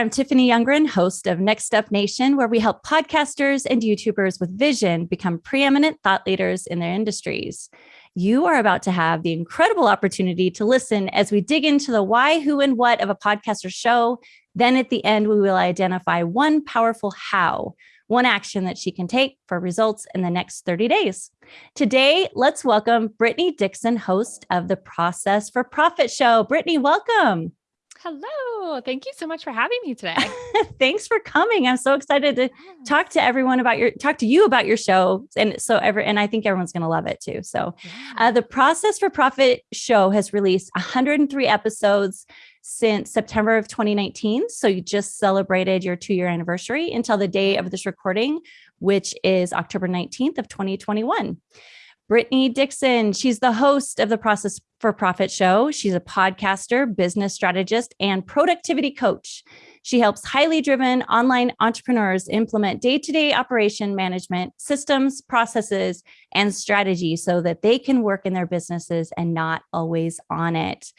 I'm Tiffany Youngren, host of Next Step Nation, where we help podcasters and YouTubers with vision become preeminent thought leaders in their industries. You are about to have the incredible opportunity to listen as we dig into the why, who, and what of a podcaster show. Then at the end, we will identify one powerful how, one action that she can take for results in the next 30 days. Today, let's welcome Brittany Dixon, host of the Process for Profit show. Brittany, welcome. Hello. Thank you so much for having me today. Thanks for coming. I'm so excited to talk to everyone about your talk to you about your show. And so ever and I think everyone's going to love it too. So uh, the Process for Profit show has released 103 episodes since September of 2019. So you just celebrated your 2-year anniversary until the day of this recording, which is October 19th of 2021. Brittany Dixon. She's the host of the Process for Profit show. She's a podcaster, business strategist, and productivity coach. She helps highly driven online entrepreneurs implement day to day operation management systems, processes, and strategies so that they can work in their businesses and not always on it.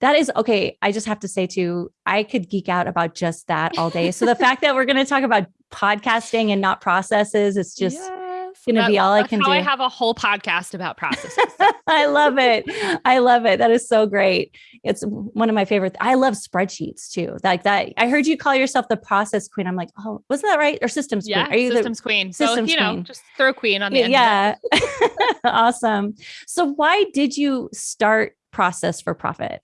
That is okay. I just have to say, too, I could geek out about just that all day. So the fact that we're going to talk about podcasting and not processes, it's just. Yeah going to be all I can do. I have a whole podcast about processes. I love it. I love it. That is so great. It's one of my favorite. I love spreadsheets too. Like that. I heard you call yourself the process queen. I'm like, oh, wasn't that right? Or systems yeah, queen? Are you systems the queen? Systems so, you know, queen. just throw queen on the end. Yeah. awesome. So why did you start process for profit?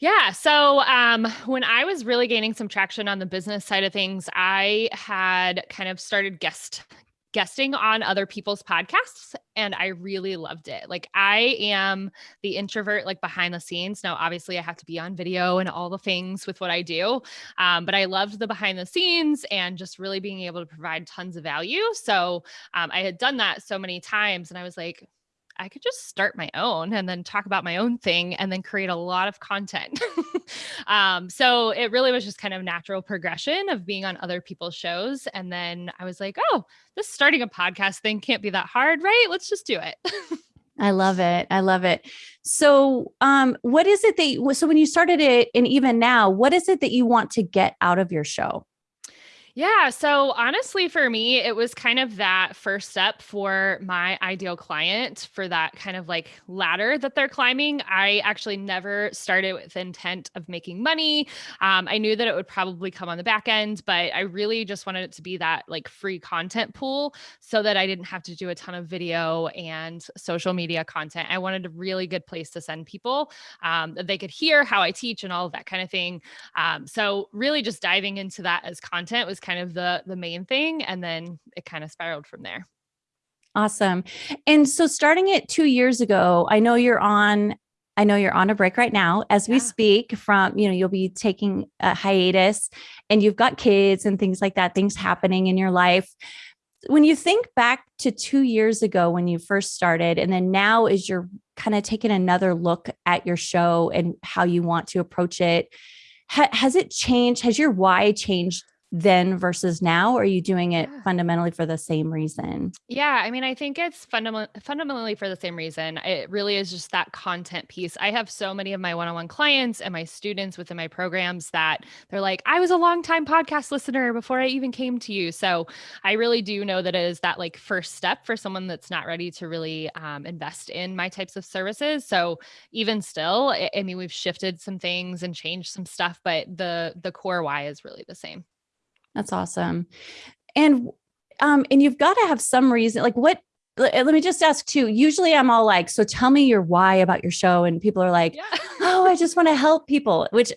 Yeah. So um, when I was really gaining some traction on the business side of things, I had kind of started guest guesting on other people's podcasts and I really loved it. Like I am the introvert like behind the scenes. Now obviously I have to be on video and all the things with what I do. Um, but I loved the behind the scenes and just really being able to provide tons of value. So um, I had done that so many times and I was like, I could just start my own and then talk about my own thing and then create a lot of content. um, so it really was just kind of natural progression of being on other people's shows. And then I was like, oh, this starting a podcast thing can't be that hard, right? Let's just do it. I love it. I love it. So, um, what is it that you, so when you started it and even now, what is it that you want to get out of your show? Yeah. So honestly, for me, it was kind of that first step for my ideal client for that kind of like ladder that they're climbing. I actually never started with intent of making money. Um, I knew that it would probably come on the back end, but I really just wanted it to be that like free content pool so that I didn't have to do a ton of video and social media content. I wanted a really good place to send people um, that they could hear how I teach and all of that kind of thing. Um, so really just diving into that as content was kind kind of the the main thing and then it kind of spiraled from there awesome and so starting it two years ago i know you're on I know you're on a break right now as we yeah. speak from, you know, you'll be taking a hiatus and you've got kids and things like that, things happening in your life. When you think back to two years ago when you first started, and then now as you're kind of taking another look at your show and how you want to approach it, ha has it changed? Has your why changed then versus now? Or are you doing it yeah. fundamentally for the same reason? Yeah, I mean, I think it's fundament- fundamentally for the same reason. It really is just that content piece. I have so many of my one on one clients and my students within my programs that they're like, I was a long time podcast listener before I even came to you. So I really do know that it is that like first step for someone that's not ready to really um, invest in my types of services. So even still, I, I mean, we've shifted some things and changed some stuff, but the the core why is really the same. That's awesome. And um and you've got to have some reason like what let me just ask too. Usually I'm all like, so tell me your why about your show. And people are like, yeah. oh, I just want to help people, which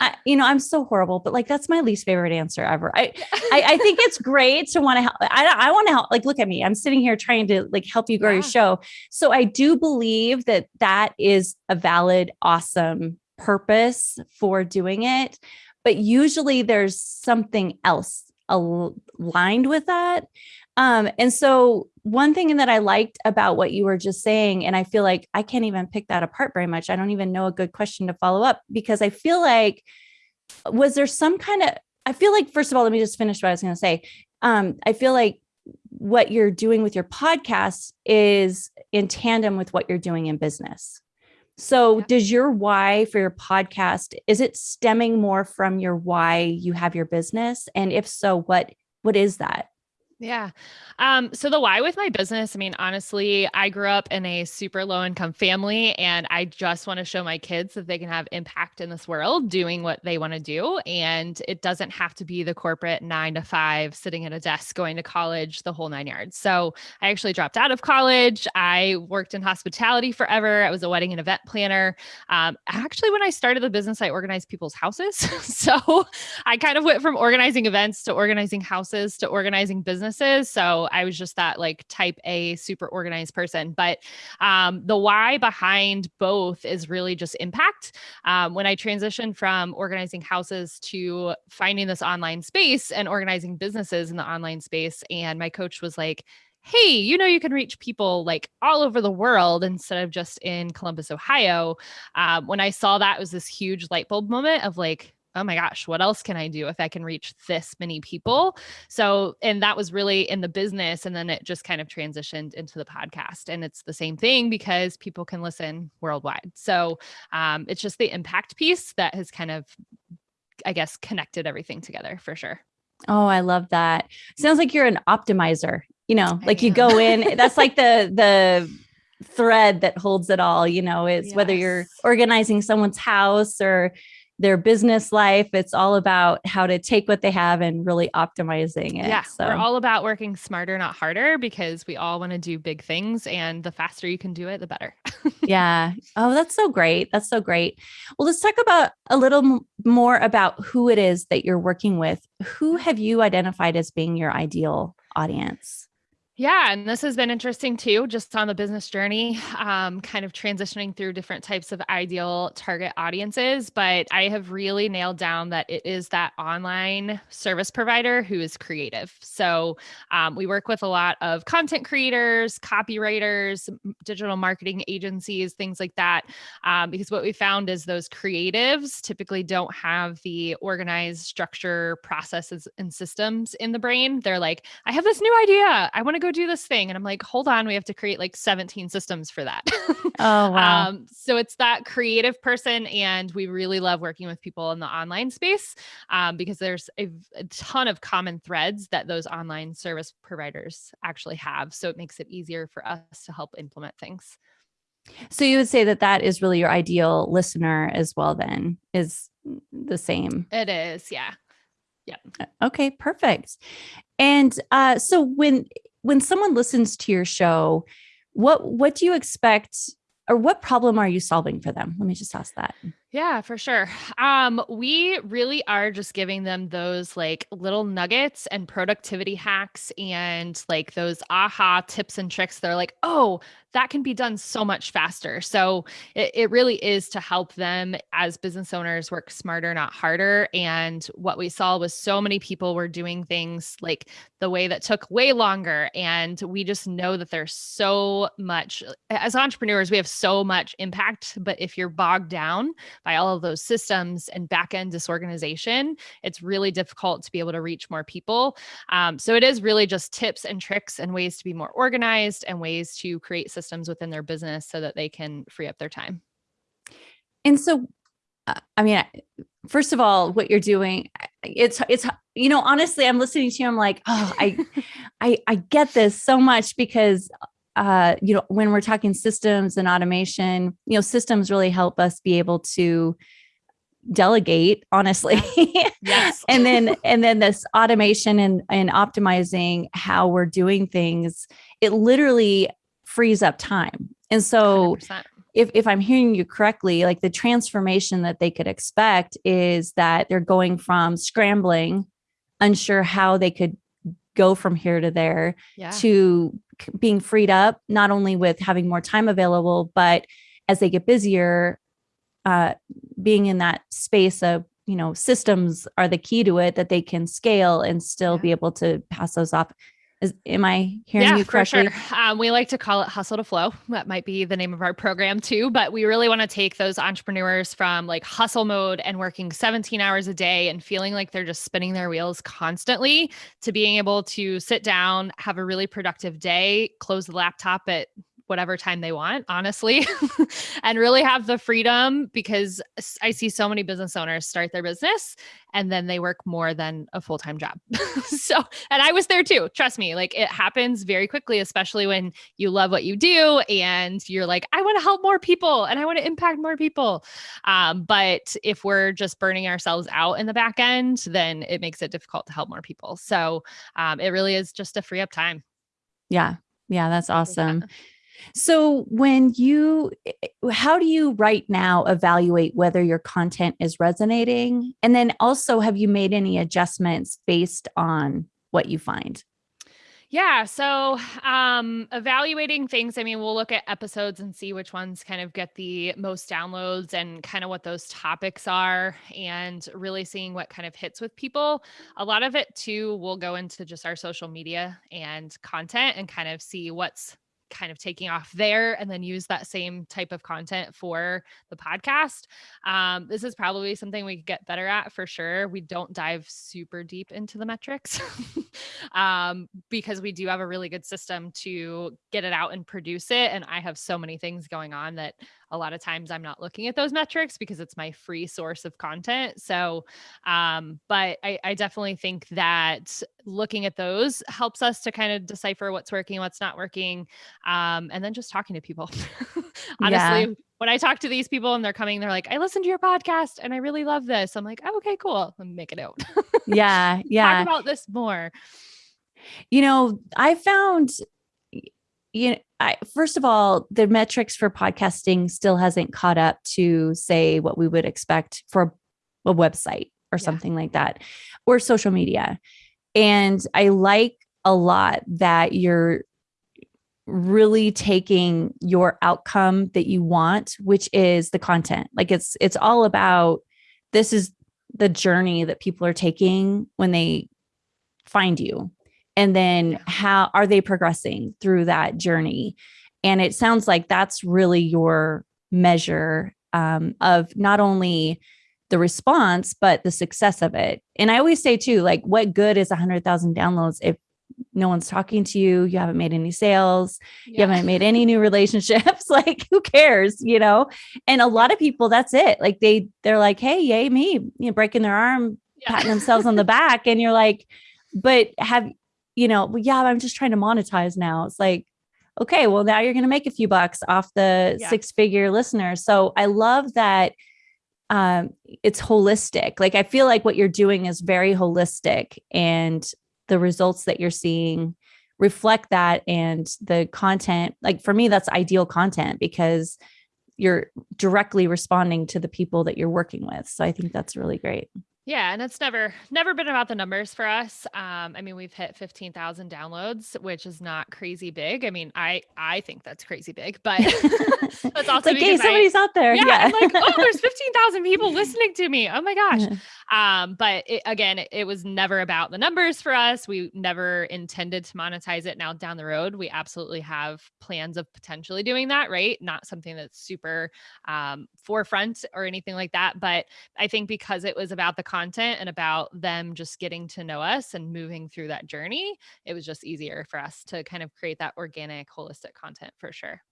I, you know, I'm so horrible, but like, that's my least favorite answer ever. I, I, I think it's great to want to help. I, I want to help. Like, look at me. I'm sitting here trying to like help you grow yeah. your show. So I do believe that that is a valid, awesome purpose for doing it but usually there's something else aligned with that. Um, and so one thing that I liked about what you were just saying, and I feel like I can't even pick that apart very much. I don't even know a good question to follow up because I feel like, was there some kind of, I feel like, first of all, let me just finish what I was going to say. Um, I feel like what you're doing with your podcast is in tandem with what you're doing in business So Yeah. does your why for your podcast is it stemming more from your why you have your business and if so what what is that? Yeah. Um, so the why with my business, I mean, honestly, I grew up in a super low income family and I just want to show my kids that they can have impact in this world doing what they want to do. And it doesn't have to be the corporate nine to five sitting at a desk going to college, the whole nine yards. So I actually dropped out of college. I worked in hospitality forever. I was a wedding and event planner. Um, actually, when I started the business, I organized people's houses. so I kind of went from organizing events to organizing houses to organizing businesses. So I was just that like type A super organized person. But um, the why behind both is really just impact. Um, when I transitioned from organizing houses to finding this online space and organizing businesses in the online space, and my coach was like, hey, you know, you can reach people like all over the world instead of just in Columbus, Ohio. Um, when I saw that, was this huge light bulb moment of like, oh my gosh, what else can I do if I can reach this many people? So, and that was really in the business. And then it just kind of transitioned into the podcast. And it's the same thing because people can listen worldwide. So um, it's just the impact piece that has kind of, I guess, connected everything together for sure. Oh, I love that. Sounds like you're an optimizer. You know, I like you go in, that's like the the thread that holds it all, you know, is whether you're organizing someone's house or their business life, it's all about how to take what they have and really optimizing it. Yeah, so we're all about working smarter, not harder, because we all want to do big things. And the faster you can do it, the better. yeah. Oh, that's so great. That's so great. Well, let's talk about a little more about who it is that you're working with. Who mm-hmm. have you identified as being your ideal audience? Yeah, and this has been interesting too, just on the business journey, um, kind of transitioning through different types of ideal target audiences. But I have really nailed down that it is that online service provider who is creative. So um, we work with a lot of content creators, copywriters, digital marketing agencies, things like that. Um, because what we found is those creatives typically don't have the organized structure, processes, and systems in the brain. They're like, I have this new idea. I want to go do this thing. And I'm like, hold on, we have to create like 17 systems for that. Oh, wow. Um, so it's that creative person. And we really love working with people in the online space um, because there's a ton of common threads that those online service providers actually have. So it makes it easier for us to help implement things. So you would say that that is really your ideal listener as well, then is the same. It is. Yeah. Yeah. Okay, perfect. And uh, so when when someone listens to your show, what what do you expect or what problem are you solving for them? Let me just ask that. Yeah, for sure. Um, we really are just giving them those like little nuggets and productivity hacks and like those aha tips and tricks. They're like, oh, that can be done so much faster. So it, it really is to help them as business owners work smarter, not harder. And what we saw was so many people were doing things like the way that took way longer. And we just know that there's so much, as entrepreneurs, we have so much impact. But if you're bogged down, by all of those systems and back end disorganization, it's really difficult to be able to reach more people. Um, so it is really just tips and tricks and ways to be more organized and ways to create systems within their business so that they can free up their time. And so, uh, I mean, first of all, what you're doing, it's, it's, you know, honestly, I'm listening to you. I'm like, oh, I I I get this so much because uh, you know, when we're talking systems and automation, you know, systems really help us be able to delegate, honestly. Yes. and then and then this automation and and optimizing how we're doing things, it literally frees up time. And so 100%. if if I'm hearing you correctly, like the transformation that they could expect is that they're going from scrambling, unsure how they could go from here to there yeah. to being freed up, not only with having more time available, but as they get busier, uh, being in that space of you know systems are the key to it that they can scale and still Yeah. be able to pass those off. Is am I hearing yeah, you correctly? For sure. Um, we like to call it hustle to flow. That might be the name of our program too. But we really want to take those entrepreneurs from like hustle mode and working 17 hours a day and feeling like they're just spinning their wheels constantly to being able to sit down, have a really productive day, close the laptop at whatever time they want, honestly, and really have the freedom because I see so many business owners start their business and then they work more than a full time job. so, and I was there too. Trust me, like it happens very quickly, especially when you love what you do and you're like, I want to help more people and I want to impact more people. Um, but if we're just burning ourselves out in the back end, then it makes it difficult to help more people. So, um, it really is just to free up time. Yeah. Yeah. That's awesome. Yeah. So, when you, eh, how do you right now evaluate whether your content is resonating? And then also, have you made any adjustments based on what you find? Yeah. So, um, evaluating things, I mean, we'll look at episodes and see which ones kind of get the most downloads and kind of what those topics are, and really seeing what kind of hits with people. A lot of it, too, will go into just our social media and content and kind of see what's kind of taking off there and then use that same type of content for the podcast. Um, this is probably something we could get better at for sure. We don't dive super deep into the metrics um, because we do have a really good system to get it out and produce it. And I have so many things going on that a lot of times I'm not looking at those metrics because it's my free source of content. So, um, but I, I definitely think that looking at those helps us to kind of decipher what's working, what's not working, um, and then just talking to people. Honestly, yeah. when I talk to these people and they're coming, they're like, I listened to your podcast and I really love this. I'm like, oh, okay, cool. Let me make a note. yeah. Yeah. Talk about this more. You know, I found you know, I, first of all, the metrics for podcasting still hasn't caught up to say what we would expect for a website or yeah. something like that, or social media. And I like a lot that you're really taking your outcome that you want, which is the content. Like it's it's all about this is the journey that people are taking when they find you and then how are they progressing through that journey? And it sounds like that's really your measure um, of not only the response but the success of it. And i always say too like what good is 100000 downloads if no one's talking to you you haven't made any sales yeah. you haven't made any new relationships like who cares you know? And a lot of people that's it. Like they they're like hey yay me you know breaking their arm yeah. patting themselves on the back and you're like but have you know, well, yeah, I'm just trying to monetize now. It's like, okay, well, now you're going to make a few bucks off the yeah. six figure listeners. So I love that um, it's holistic. Like, I feel like what you're doing is very holistic and the results that you're seeing reflect that. And the content, like for me, that's ideal content because you're directly responding to the people that you're working with. So I think that's really great. Yeah, and it's never never been about the numbers for us. Um, I mean, we've hit fifteen thousand downloads, which is not crazy big. I mean, I I think that's crazy big, but that's also like, hey, somebody's I, out there. Yeah, yeah. like, oh, there's fifteen thousand people listening to me. Oh my gosh. Um, but it, again, it, it was never about the numbers for us. We never intended to monetize it. Now down the road, we absolutely have plans of potentially doing that. Right, not something that's super um, forefront or anything like that. But I think because it was about the content and about them just getting to know us and moving through that journey, it was just easier for us to kind of create that organic, holistic content for sure.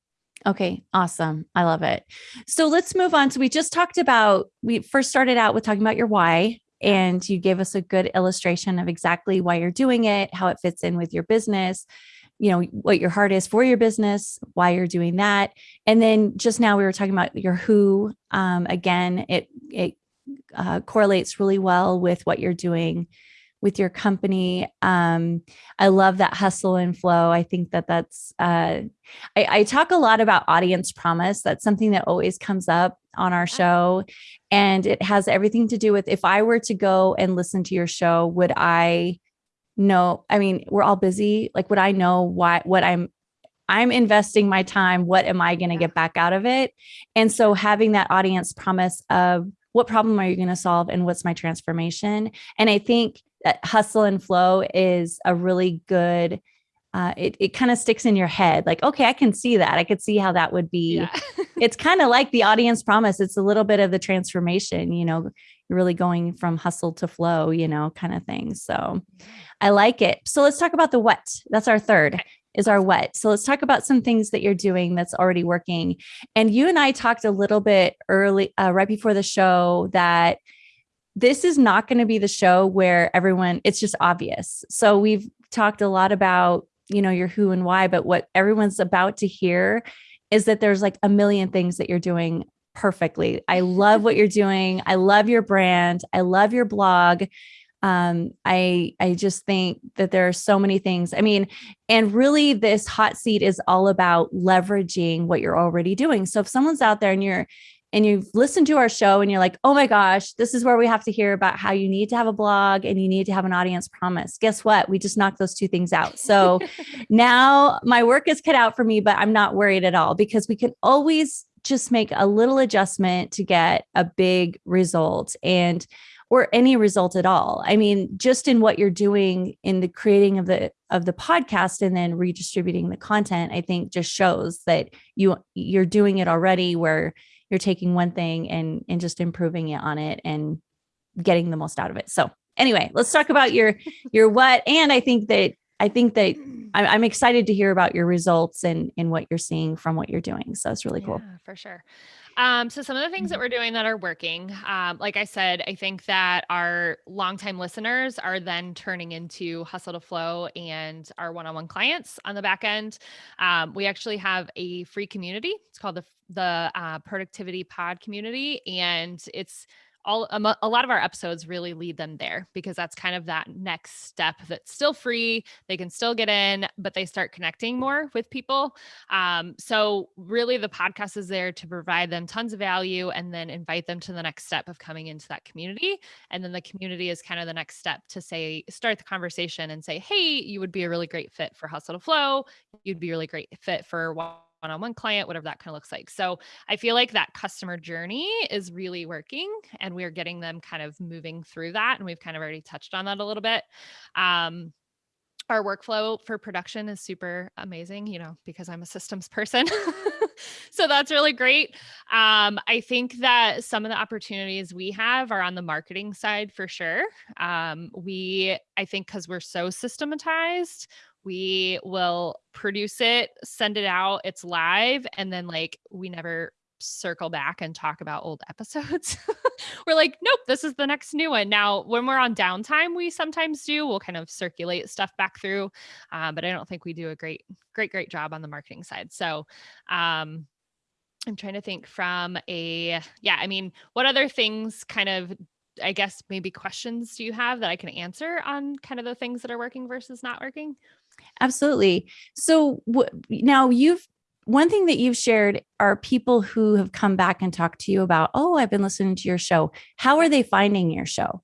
Okay, awesome. I love it. So let's move on. So we just talked about, we first started out with talking about your why, and you gave us a good illustration of exactly why you're doing it, how it fits in with your business, you know, what your heart is for your business, why you're doing that. And then just now we were talking about your who. Um, again, it it uh, correlates really well with what you're doing with your company. Um, I love that hustle and flow. I think that that's, uh, I, I, talk a lot about audience promise. That's something that always comes up on our show. And it has everything to do with if I were to go and listen to your show, would I know? I mean, we're all busy. Like, would I know why, what I'm, I'm investing my time. What am I going to get back out of it? And so having that audience promise of what problem are you going to solve and what's my transformation? And I think that hustle and flow is a really good uh, it, it kind of sticks in your head like okay i can see that. I could see how that would be. Yeah. it's kind of like the audience promise. It's a little bit of the transformation you know really going from hustle to flow you know kind of thing. So i like it. So let's talk about the what. That's our third is our what. So let's talk about some things that you're doing that's already working. And you and I talked a little bit early, uh, right before the show, that this is not going to be the show where everyone, it's just obvious. So we've talked a lot about, you know, your who and why, but what everyone's about to hear is that there's like a million things that you're doing perfectly. I love what you're doing. I love your brand. I love your blog um i i just think that there are so many things i mean and really this hot seat is all about leveraging what you're already doing. So if someone's out there and you're and you've listened to our show and you're like oh my gosh this is where we have to hear about how you need to have a blog and you need to have an audience promise guess what? We just knocked those two things out. So now my work is cut out for me but i'm not worried at all because we can always just make a little adjustment to get a big result. And or any result at all. I mean, just in what you're doing in the creating of the of the podcast and then redistributing the content, I think just shows that you you're doing it already where you're taking one thing and and just improving it on it and getting the most out of it. So anyway, let's talk about your your what. And I think that I think that mm. I'm excited to hear about your results and and what you're seeing from what you're doing. So it's really cool. Yeah, for sure. Um, so some of the things that mm-hmm. we're doing that are working, um, like I said, I think that our longtime listeners are then turning into Hustle to Flow and our one-on-one clients on the back end. Um, we actually have a free community. It's called the the uh, Productivity Pod Community, and it's all a lot of our episodes really lead them there because that's kind of that next step that's still free they can still get in but they start connecting more with people. Um, so really the podcast is there to provide them tons of value and then invite them to the next step of coming into that community. And then the community is kind of the next step to say start the conversation and say hey you would be a really great fit for hustle to flow. You'd be a really great fit for one-on-one client, whatever that kind of looks like. So I feel like that customer journey is really working and we're getting them kind of moving through that. And we've kind of already touched on that a little bit. Um, our workflow for production is super amazing, you know, because I'm a systems person. so that's really great. Um, I think that some of the opportunities we have are on the marketing side for sure. Um, we, I think, because we're so systematized, we will produce it, send it out, it's live, and then like we never circle back and talk about old episodes. we're like, nope, this is the next new one. Now, when we're on downtime, we sometimes do. We'll kind of circulate stuff back through, uh, but I don't think we do a great, great, great job on the marketing side. So, um, I'm trying to think from a, yeah, I mean, what other things kind of I guess maybe questions do you have that I can answer on kind of the things that are working versus not working? Absolutely. So now you've one thing that you've shared are people who have come back and talked to you about, oh, I've been listening to your show. How are they finding your show?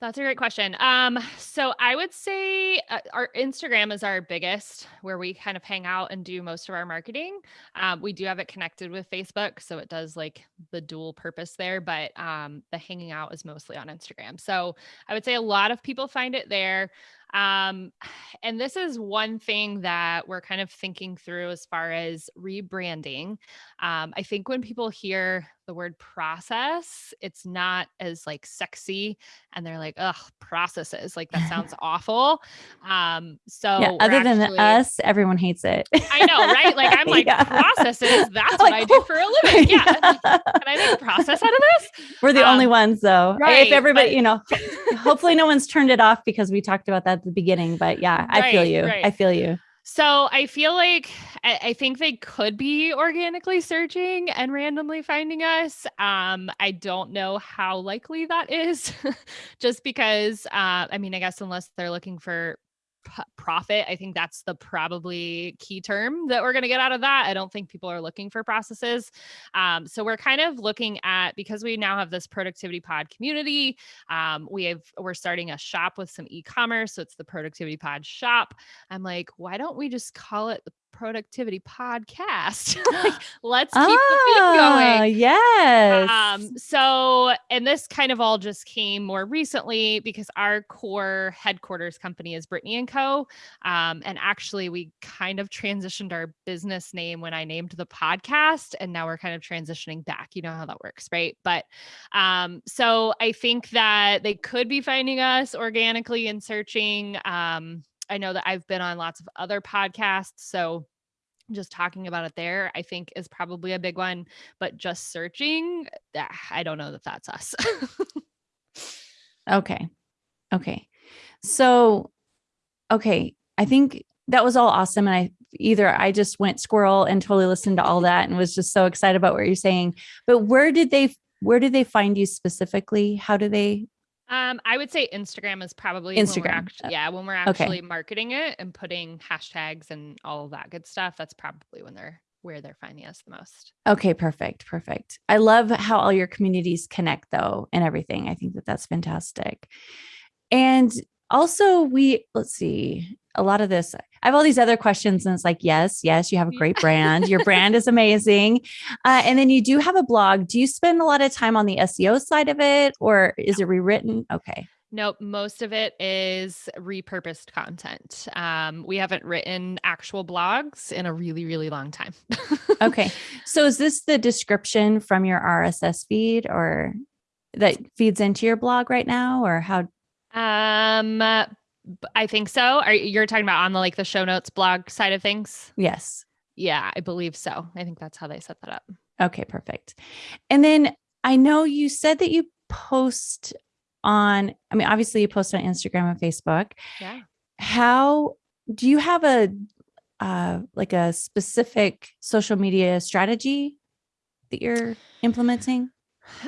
That's a great question. Um, so I would say uh, our Instagram is our biggest, where we kind of hang out and do most of our marketing. Um, we do have it connected with Facebook, so it does like the dual purpose there. But um, the hanging out is mostly on Instagram. So I would say a lot of people find it there. Um, and this is one thing that we're kind of thinking through as far as rebranding. Um, I think when people hear the word process, it's not as like sexy and they're like, ugh, processes. Like that sounds awful. Um, so yeah, other actually, than us, everyone hates it. I know, right? Like I'm like, yeah. processes, that's what I do for a living. Yeah. Can I make a process out of this? We're the um, only ones though. Right, if everybody, but, you know, hopefully no one's turned it off because we talked about that at the beginning. But yeah, I right, feel you. Right. I feel you. So I feel like I, I, think they could be organically searching and randomly finding us. Um, I don't know how likely that is, just because uh, I mean, I guess unless they're looking for profit. I think that's the probably key term that we're going to get out of that. I don't think people are looking for processes. Um, so we're kind of looking at because we now have this productivity pod community. Um, we have we're starting a shop with some e-commerce, so it's the productivity pod shop. I'm like, why don't we just call it the productivity podcast. like, let's keep oh, the ah, going. Yes. Um, so, and this kind of all just came more recently because our core headquarters company is Brittany and Co. Um, and actually, we kind of transitioned our business name when I named the podcast, and now we're kind of transitioning back. You know how that works, right? But um, so I think that they could be finding us organically and searching. Um, I know that I've been on lots of other podcasts. So just talking about it there, I think is probably a big one. But just searching, ah, I don't know that that's us. okay. Okay. So, okay. I think that was all awesome. And I either I just went squirrel and totally listened to all that and was just so excited about what you're saying. But where did they where did they find you specifically? How do they um, I would say Instagram is probably Instagram. When actually, yeah, when we're actually okay. marketing it and putting hashtags and all of that good stuff, that's probably when they're where they're finding us the most. Okay, perfect, perfect. I love how all your communities connect though and everything. I think that that's fantastic. And also we let's see a lot of this i have all these other questions and it's like yes yes you have a great brand. Your brand is amazing. Uh, and then you do have a blog. Do you spend a lot of time on the seo side of it or is it rewritten? Okay. Nope, most of it is repurposed content. Um, we haven't written actual blogs in a really, really long time. okay. So is this the description from your RSS feed or that feeds into your blog right now or how um, I think so. Are you're talking about on the like the show notes blog side of things? Yes. Yeah, I believe so. I think that's how they set that up. Okay, perfect. And then I know you said that you post on, I mean, obviously you post on Instagram and Facebook. Yeah. How do you have a uh like a specific social media strategy that you're implementing?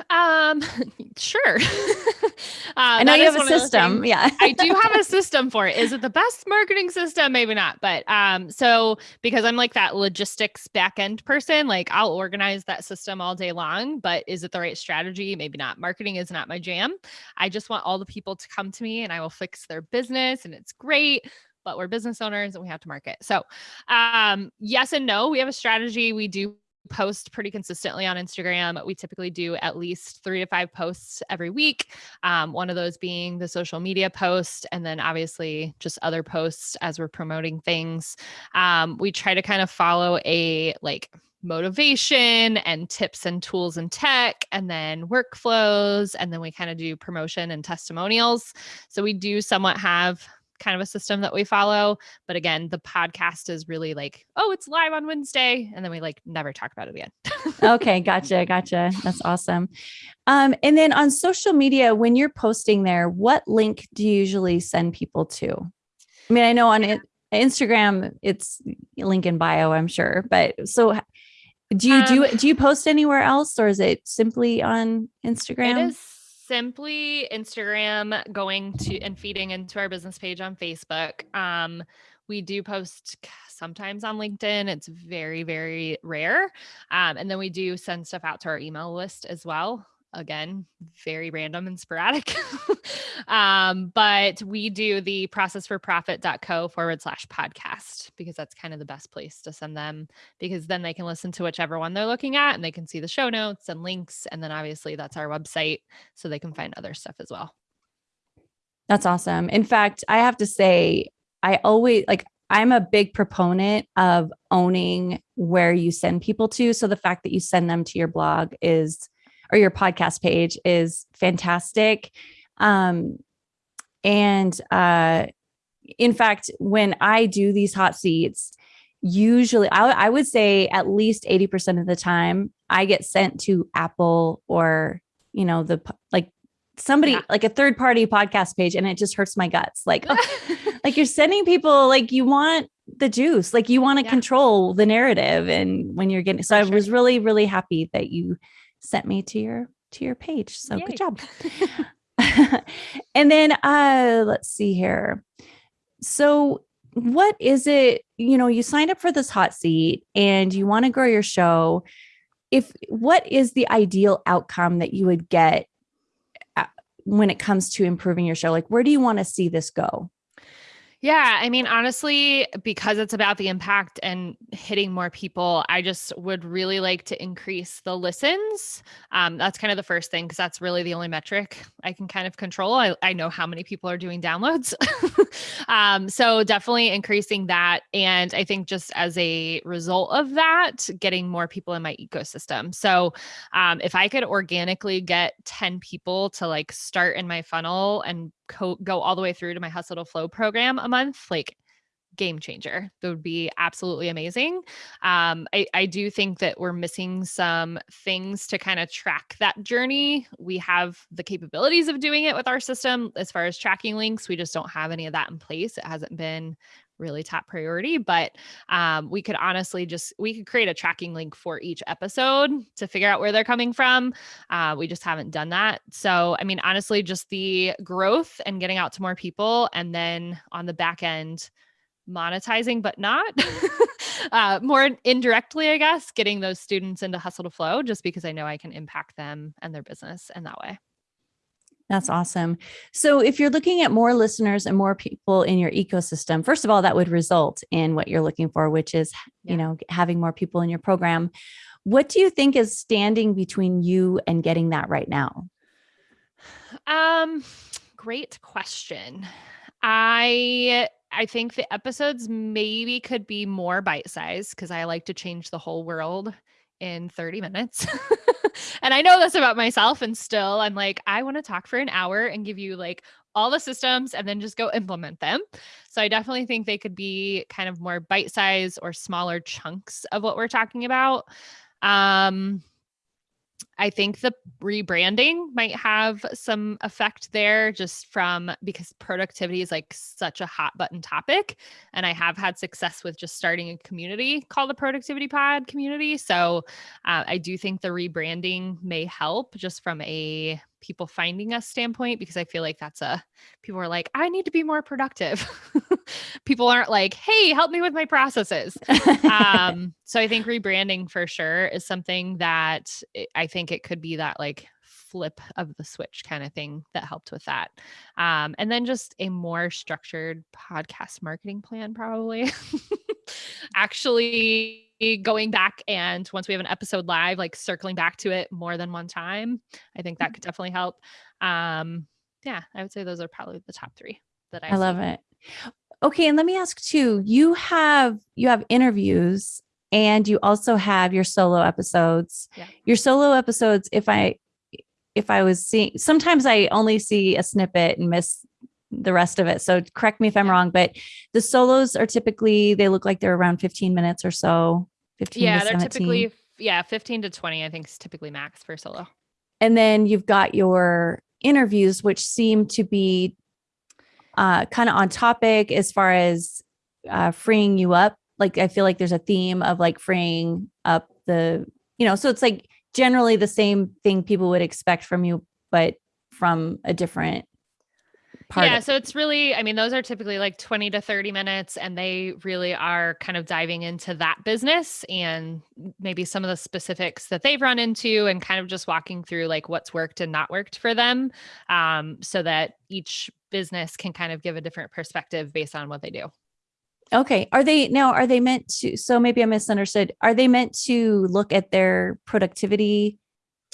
Um, sure. uh, I know you have a system. Yeah. I do have a system for it. Is it the best marketing system? Maybe not. But um, so because I'm like that logistics back end person, like I'll organize that system all day long, but is it the right strategy? Maybe not. Marketing is not my jam. I just want all the people to come to me and I will fix their business and it's great but we're business owners and we have to market. So, um, yes and no. We have a strategy. We do post pretty consistently on Instagram. We typically do at least three to five posts every week. Um, one of those being the social media post, and then obviously just other posts as we're promoting things. Um, we try to kind of follow a like motivation and tips and tools and tech, and then workflows. And then we kind of do promotion and testimonials. So we do somewhat have kind of a system that we follow. But again, the podcast is really like, oh, it's live on Wednesday. And then we like never talk about it again. okay. Gotcha. Gotcha. That's awesome. Um, and then on social media, when you're posting there, what link do you usually send people to? I mean, I know on it, Instagram, it's link in bio, I'm sure. But so do you do um, do you post anywhere else or is it simply on Instagram? It is simply Instagram going to and feeding into our business page on Facebook. Um, we do post sometimes on LinkedIn. It's very, very rare. Um, and then we do send stuff out to our email list as well again, very random and sporadic. um, but we do the processforprofit.co forward slash podcast because that's kind of the best place to send them because then they can listen to whichever one they're looking at and they can see the show notes and links. And then obviously that's our website so they can find other stuff as well. That's awesome. In fact, I have to say, I always like, I'm a big proponent of owning where you send people to. So the fact that you send them to your blog is or your podcast page is fantastic. Um, and uh, in fact, when I do these hot seats, usually I, I would say at least 80% of the time I get sent to Apple or, you know, the like somebody yeah. like a third party podcast page and it just hurts my guts. Like, oh, like you're sending people like you want the juice, like you want to yeah. control the narrative. And when you're getting, so For I was really, really happy that you sent me to your to your page. So Yay. good job. and then uh let's see here. So what is it, you know, you signed up for this hot seat and you want to grow your show. If what is the ideal outcome that you would get uh, when it comes to improving your show? Like where do you want to see this go? Yeah, I mean, honestly, because it's about the impact and hitting more people, I just would really like to increase the listens. Um, that's kind of the first thing because that's really the only metric I can kind of control. I, I know how many people are doing downloads. um, so definitely increasing that. And I think just as a result of that, getting more people in my ecosystem. So um, if I could organically get 10 people to like start in my funnel and co- go all the way through to my hustle to flow program a month, like game changer. That would be absolutely amazing. Um, I, I do think that we're missing some things to kind of track that journey. We have the capabilities of doing it with our system as far as tracking links. We just don't have any of that in place. It hasn't been really top priority but um, we could honestly just we could create a tracking link for each episode to figure out where they're coming from uh, we just haven't done that. So i mean honestly just the growth and getting out to more people and then on the back end monetizing but not uh, more indirectly i guess getting those students into hustle to flow just because i know i can impact them and their business in that way that's awesome. So, if you're looking at more listeners and more people in your ecosystem, first of all, that would result in what you're looking for, which is, yeah. you know, having more people in your program. What do you think is standing between you and getting that right now? Um, great question. I I think the episodes maybe could be more bite sized because I like to change the whole world in 30 minutes. and I know this about myself. And still, I'm like, I want to talk for an hour and give you like all the systems and then just go implement them. So I definitely think they could be kind of more bite size or smaller chunks of what we're talking about. Um, I think the rebranding might have some effect there just from because productivity is like such a hot button topic. And I have had success with just starting a community called the Productivity Pod community. So uh, I do think the rebranding may help just from a people finding us standpoint because I feel like that's a people are like, I need to be more productive. people aren't like, hey, help me with my processes. um, so I think rebranding for sure is something that I think it could be that like flip of the switch kind of thing that helped with that. Um, and then just a more structured podcast marketing plan, probably. Actually, going back and once we have an episode live, like circling back to it more than one time, I think that mm-hmm. could definitely help. Um, yeah, I would say those are probably the top three that I, I love it. Okay, and let me ask too. You have you have interviews and you also have your solo episodes. Yeah. Your solo episodes, if I if I was seeing sometimes I only see a snippet and miss the rest of it. So correct me if I'm wrong, but the solos are typically they look like they're around 15 minutes or so. 15 yeah, they're typically yeah, 15 to 20, I think is typically max for solo. And then you've got your interviews, which seem to be uh, kind of on topic as far as uh, freeing you up. Like I feel like there's a theme of like freeing up the, you know, so it's like generally the same thing people would expect from you, but from a different part yeah so it's really i mean those are typically like 20 to 30 minutes and they really are kind of diving into that business and maybe some of the specifics that they've run into and kind of just walking through like what's worked and not worked for them um, so that each business can kind of give a different perspective based on what they do Okay. Are they now, are they meant to? So maybe I misunderstood. Are they meant to look at their productivity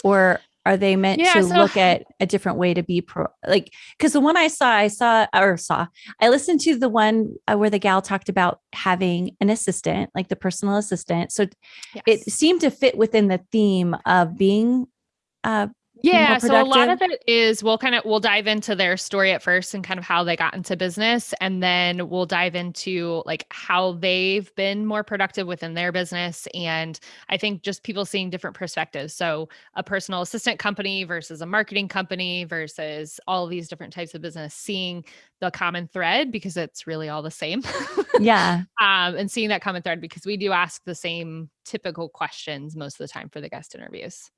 or are they meant yeah, to so, look at a different way to be pro like because the one i saw i saw or saw i listened to the one uh, where the gal talked about having an assistant like the personal assistant so yes. it seemed to fit within the theme of being uh yeah so a lot of it is we'll kind of we'll dive into their story at first and kind of how they got into business and then we'll dive into like how they've been more productive within their business and i think just people seeing different perspectives. So a personal assistant company versus a marketing company versus all these different types of business seeing the common thread because it's really all the same. Yeah. Um and seeing that common thread because we do ask the same typical questions most of the time for the guest interviews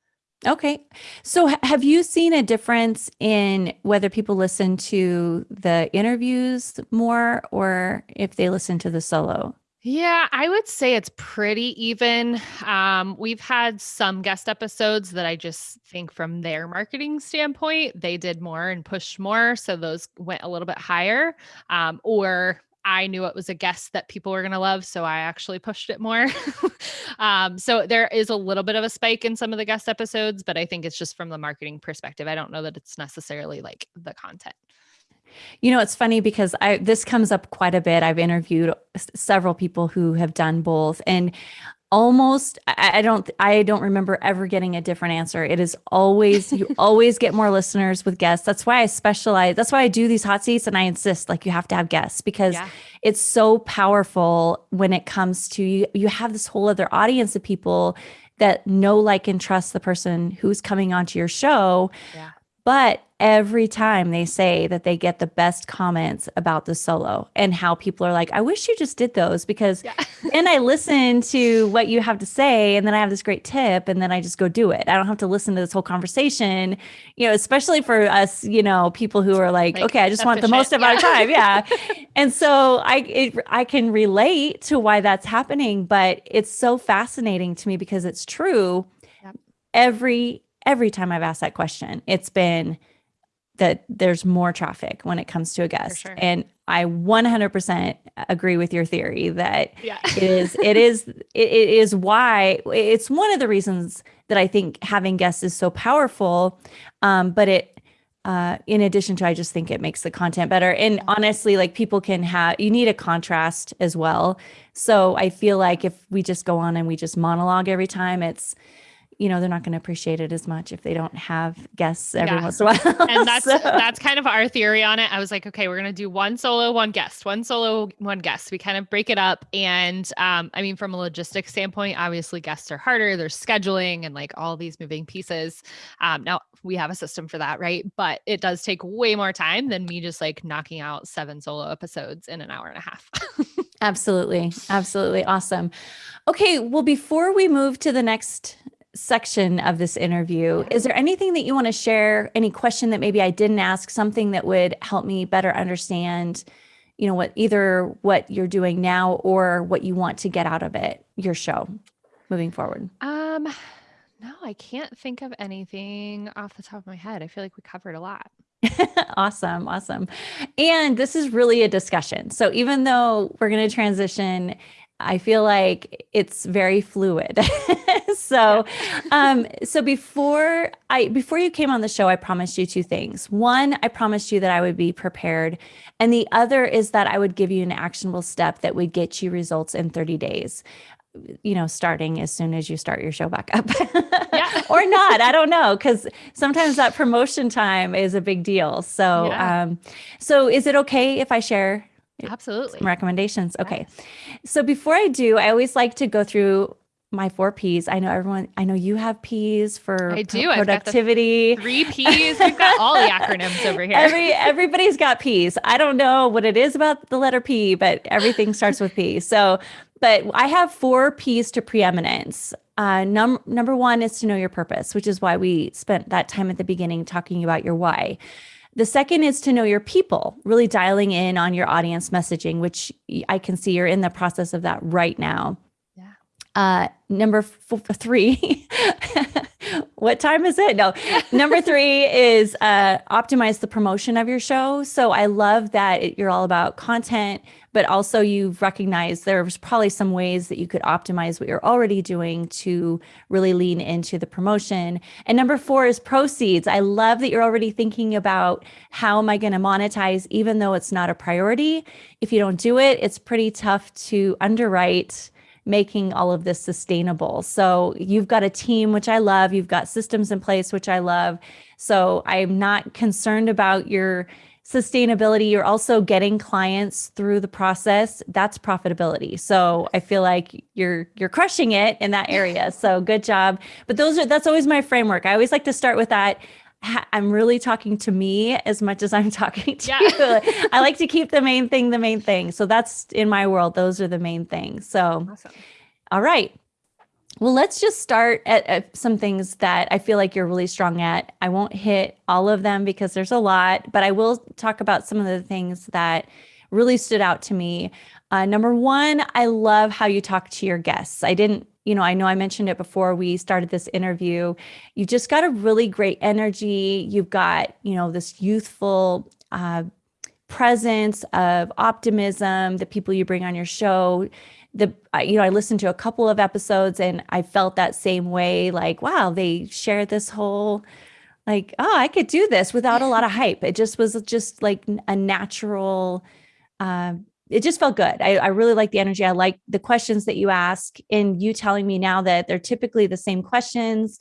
Okay. So have you seen a difference in whether people listen to the interviews more or if they listen to the solo? Yeah, I would say it's pretty even. Um, we've had some guest episodes that I just think from their marketing standpoint, they did more and pushed more. So those went a little bit higher. Um, or I knew it was a guest that people were going to love. So I actually pushed it more. um, so there is a little bit of a spike in some of the guest episodes, but I think it's just from the marketing perspective. I don't know that it's necessarily like the content. You know, it's funny because I this comes up quite a bit. I've interviewed several people who have done both and almost I, don't I don't remember ever getting a different answer. It is always you always get more listeners with guests. That's why I specialize. That's why I do these hot seats and I insist like you have to have guests because yeah. it's so powerful when it comes to you you have this whole other audience of people that know like and trust the person who's coming onto your show. Yeah. But every time they say that they get the best comments about the solo and how people are like, I wish you just did those because yeah. then I listen to what you have to say and then I have this great tip and then I just go do it. I don't have to listen to this whole conversation, you know, especially for us, you know, people who are like, like okay, I just want the most amount yeah. of time. Yeah. and so I, it, I can relate to why that's happening, but it's so fascinating to me because it's true. Yep. Every, every time I've asked that question, it's been, that there's more traffic when it comes to a guest. Sure. And I 100% agree with your theory that yeah. it is it is it is why it's one of the reasons that I think having guests is so powerful. Um, but it uh, in addition to I just think it makes the content better. And honestly, like people can have you need a contrast as well. So I feel like if we just go on and we just monologue every time, it's you know they're not going to appreciate it as much if they don't have guests every yeah. once in a while. and that's so. that's kind of our theory on it. I was like, okay, we're going to do one solo, one guest, one solo, one guest. We kind of break it up, and um, I mean, from a logistics standpoint, obviously guests are harder. There's scheduling and like all these moving pieces. Um, now we have a system for that, right? But it does take way more time than me just like knocking out seven solo episodes in an hour and a half. absolutely, absolutely awesome. Okay, well, before we move to the next section of this interview. Is there anything that you want to share? Any question that maybe I didn't ask, something that would help me better understand, you know, what either what you're doing now or what you want to get out of it, your show moving forward? Um, no, I can't think of anything off the top of my head. I feel like we covered a lot. awesome. Awesome. And this is really a discussion. So even though we're going to transition I feel like it's very fluid. so, um, so before I before you came on the show, I promised you two things. One, I promised you that I would be prepared, and the other is that I would give you an actionable step that would get you results in 30 days. You know, starting as soon as you start your show back up, yeah. or not. I don't know because sometimes that promotion time is a big deal. So, yeah. um, so is it okay if I share Absolutely. recommendations. Okay. Yes. So before I do, I always like to go through my four P's. I know everyone, I know you have P's for I do. productivity. three P's. We've got all the acronyms over here. Every everybody's got P's. I don't know what it is about the letter P, but everything starts with P. So, but I have four P's to preeminence. Uh, num- number one is to know your purpose, which is why we spent that time at the beginning talking about your why. The second is to know your people, really dialing in on your audience messaging, which I can see you're in the process of that right now. Uh, number three, what time is it? No, number three is uh, optimize the promotion of your show. So I love that it, you're all about content, but also you've recognized there's probably some ways that you could optimize what you're already doing to really lean into the promotion. And number four is proceeds. I love that you're already thinking about how am I going to monetize, even though it's not a priority. If you don't do it, it's pretty tough to underwrite making all of this sustainable. So you've got a team, which I love. You've got systems in place, which I love. So I'm not concerned about your sustainability. You're also getting clients through the process. That's profitability. So I feel like you're you're crushing it in that area. So good job. But those are that's always my framework. I always like to start with that. I'm really talking to me as much as I'm talking to yeah. you. I like to keep the main thing the main thing. So that's in my world, those are the main things. So, awesome. all right. Well, let's just start at, at, some things that I feel like you're really strong at. I won't hit all of them because there's a lot, but I will talk about some of the things that really stood out to me. Uh, number one, I love how you talk to your guests. I didn't you know, I know I mentioned it before we started this interview. You've just got a really great energy. You've got, you know, this youthful uh, presence of optimism, the people you bring on your show. The, you know, I listened to a couple of episodes and I felt that same way like, wow, they share this whole, like, oh, I could do this without a lot of hype. It just was just like a natural, uh, it just felt good. I, I really like the energy. I like the questions that you ask and you telling me now that they're typically the same questions.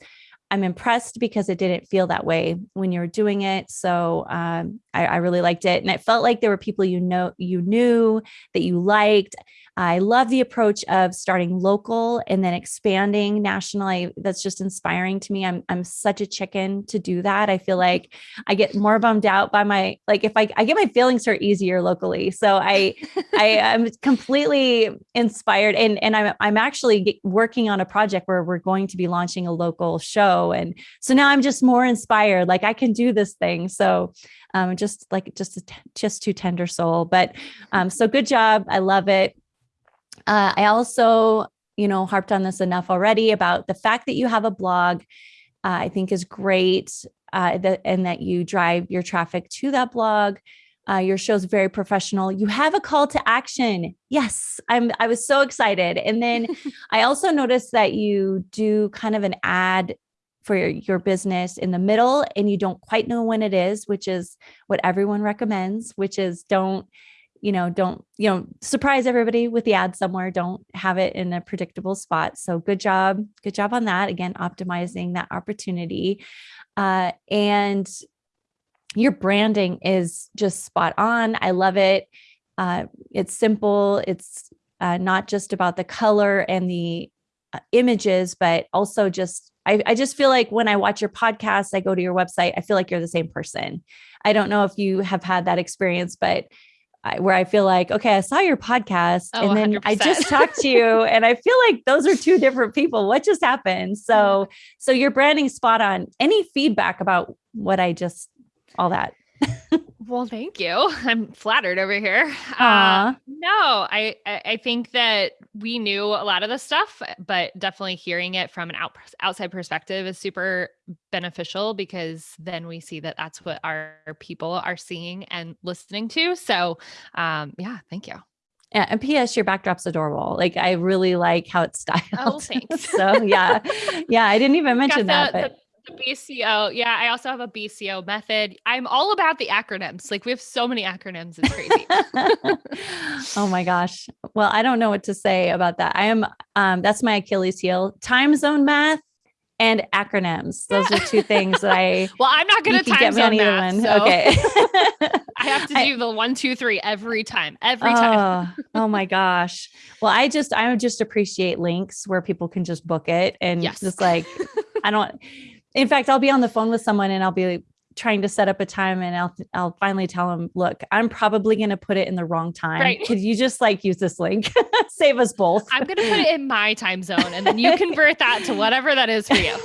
I'm impressed because it didn't feel that way when you were doing it. So um, I, I really liked it. And it felt like there were people you know, you knew that you liked. I love the approach of starting local and then expanding nationally. That's just inspiring to me. I'm I'm such a chicken to do that. I feel like I get more bummed out by my like if I, I get my feelings hurt easier locally. So I I am completely inspired and and I'm I'm actually working on a project where we're going to be launching a local show and so now I'm just more inspired like I can do this thing. So um just like just a, just too tender soul but um so good job. I love it. Uh, I also, you know, harped on this enough already about the fact that you have a blog, uh, I think is great. Uh, that, and that you drive your traffic to that blog. Uh, your show's very professional. You have a call to action. Yes, I'm. I was so excited. And then I also noticed that you do kind of an ad for your, your business in the middle, and you don't quite know when it is, which is what everyone recommends. Which is don't you know, don't, you know, surprise everybody with the ad somewhere. Don't have it in a predictable spot. So good job. Good job on that. Again, optimizing that opportunity. Uh, and your branding is just spot on. I love it. Uh, it's simple. It's uh, not just about the color and the uh, images, but also just I, I, just feel like when I watch your podcast, I go to your website, I feel like you're the same person. I don't know if you have had that experience, but I, where I feel like, okay, I saw your podcast oh, and then 100%. I just talked to you and I feel like those are two different people. What just happened? So, so your branding spot on. Any feedback about what I just all that? Well, thank you. I'm flattered over here. Uh, no, I I think that we knew a lot of the stuff, but definitely hearing it from an out, outside perspective is super beneficial because then we see that that's what our people are seeing and listening to. So, um, yeah, thank you. Yeah, and P.S. Your backdrop's adorable. Like I really like how it's styled. Oh, thanks. so yeah, yeah. I didn't even mention that, but the BCO. Yeah, I also have a BCO method. I'm all about the acronyms. Like we have so many acronyms. It's crazy. oh my gosh. Well, I don't know what to say about that. I am um that's my Achilles heel. Time zone math and acronyms. Those are two things that I Well, I'm not going to time get zone math. So okay. I have to do I, the one, two, three every time. Every oh, time. oh my gosh. Well, I just I would just appreciate links where people can just book it and yes. just like I don't in fact, I'll be on the phone with someone and I'll be trying to set up a time and I'll I'll finally tell them, look, I'm probably going to put it in the wrong time. Right. Could you just like use this link? Save us both. I'm going to put it in my time zone and then you convert that to whatever that is for you.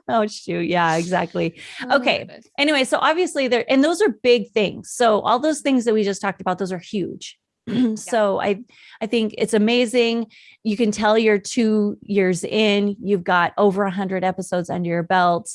oh shoot. Yeah, exactly. Oh, okay. Anyway, so obviously there and those are big things. So all those things that we just talked about, those are huge. so I I think it's amazing. You can tell you're two years in, you've got over a hundred episodes under your belt.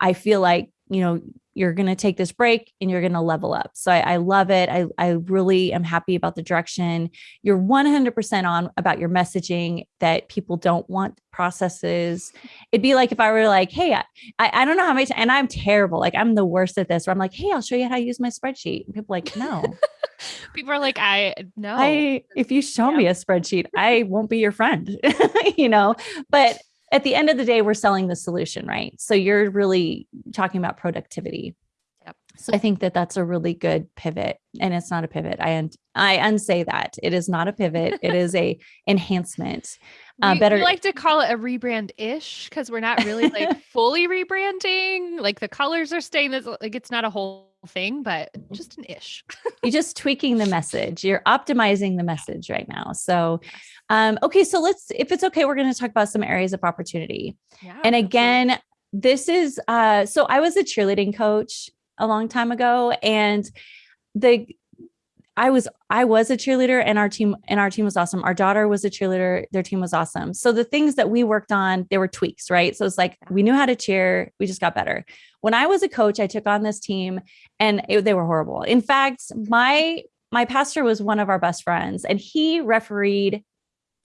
I feel like, you know, you're going to take this break and you're going to level up. So I, I, love it. I, I really am happy about the direction. You're 100% on about your messaging that people don't want processes. It'd be like if I were like, hey, I, I don't know how many, and I'm terrible. Like I'm the worst at this where I'm like, hey, I'll show you how to use my spreadsheet. And people like, no. people are like, I no. I if you show yeah. me a spreadsheet, I won't be your friend, you know, but at the end of the day, we're selling the solution, right? So you're really talking about productivity. Yep. So I think that that's a really good pivot, and it's not a pivot. I un- I unsay that it is not a pivot. it is a enhancement. Uh, we, better we like to call it a rebrand ish because we're not really like fully rebranding. Like the colors are staying. This like it's not a whole thing, but just an ish. You're just tweaking the message. You're optimizing the message right now. So um, okay, so let's, if it's okay, we're going to talk about some areas of opportunity. Yeah, and again, absolutely. this is, uh, so I was a cheerleading coach a long time ago and the, I was I was a cheerleader and our team and our team was awesome. Our daughter was a cheerleader, their team was awesome. So the things that we worked on, there were tweaks, right? So it's like we knew how to cheer, we just got better. When I was a coach, I took on this team and it, they were horrible. In fact, my my pastor was one of our best friends and he refereed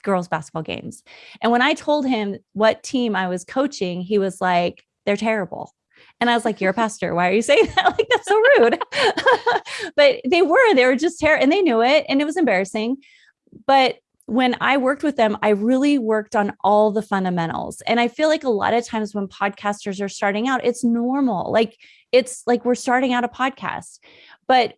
girls basketball games. And when I told him what team I was coaching, he was like, they're terrible. And I was like, You're a pastor. Why are you saying that? Like, that's so rude. but they were, they were just terrible and they knew it and it was embarrassing. But when I worked with them, I really worked on all the fundamentals. And I feel like a lot of times when podcasters are starting out, it's normal. Like it's like we're starting out a podcast. But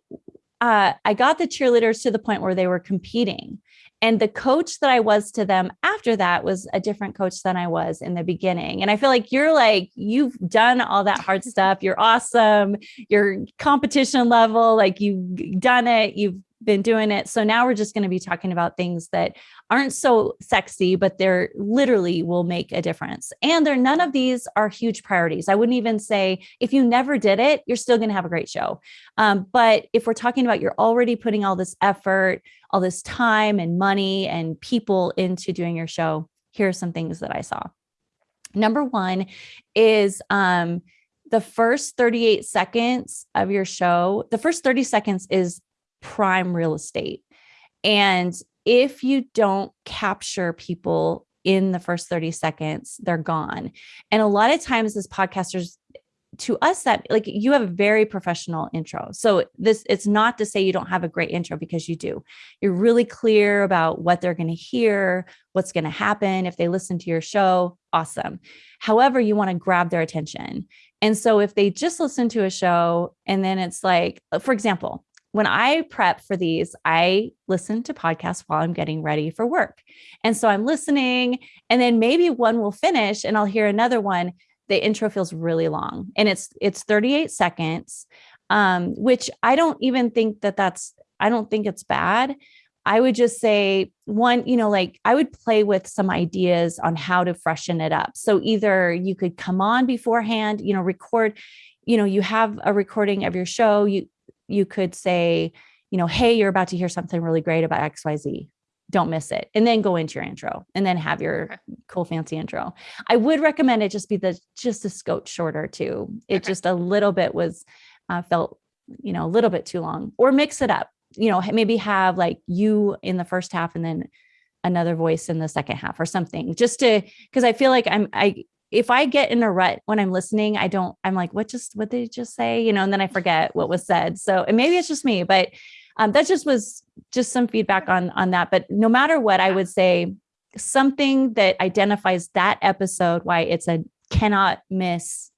uh, I got the cheerleaders to the point where they were competing. And the coach that I was to them after that was a different coach than I was in the beginning. And I feel like you're like, you've done all that hard stuff. You're awesome. You're competition level. Like you've done it. You've been doing it. So now we're just going to be talking about things that aren't so sexy, but they're literally will make a difference. And they're none of these are huge priorities. I wouldn't even say if you never did it, you're still going to have a great show. Um, but if we're talking about you're already putting all this effort, all this time and money and people into doing your show, here are some things that I saw. Number one is um, the first 38 seconds of your show, the first 30 seconds is prime real estate. And if you don't capture people in the first 30 seconds, they're gone. And a lot of times as podcasters, to us that like you have a very professional intro. So this it's not to say you don't have a great intro because you do. You're really clear about what they're going to hear, what's going to happen if they listen to your show. Awesome. However, you want to grab their attention. And so if they just listen to a show and then it's like for example, when I prep for these, I listen to podcasts while I'm getting ready for work. And so I'm listening, and then maybe one will finish and I'll hear another one. The intro feels really long and it's it's 38 seconds, um, which I don't even think that that's I don't think it's bad. I would just say one, you know, like I would play with some ideas on how to freshen it up. So either you could come on beforehand, you know, record, you know, you have a recording of your show, you you could say, you know, hey, you're about to hear something really great about XYZ. Don't miss it. And then go into your intro and then have your okay. cool fancy intro. I would recommend it just be the just a scope shorter too. It okay. just a little bit was uh, felt, you know, a little bit too long or mix it up. You know, maybe have like you in the first half and then another voice in the second half or something just to because I feel like I'm I if I get in a rut when I'm listening, I don't, I'm like, what just, what did they just say? You know, and then I forget what was said. So, and maybe it's just me, but um, that just was just some feedback on, on that. But no matter what, I would say something that identifies that episode, why it's a cannot miss